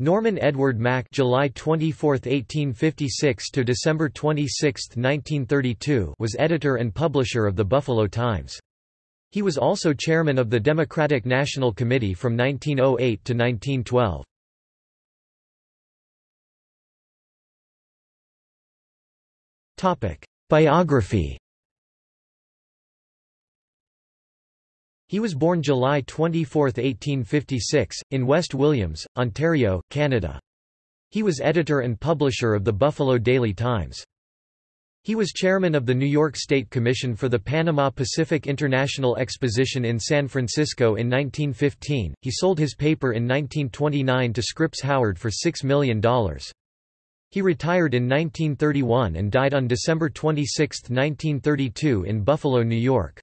Norman Edward Mack July 24, 1856 to December 26, 1932 was editor and publisher of the Buffalo Times. He was also chairman of the Democratic National Committee from 1908 to 1912. Topic: Biography He was born July 24, 1856, in West Williams, Ontario, Canada. He was editor and publisher of the Buffalo Daily Times. He was chairman of the New York State Commission for the Panama Pacific International Exposition in San Francisco in 1915. He sold his paper in 1929 to Scripps Howard for $6 million. He retired in 1931 and died on December 26, 1932 in Buffalo, New York.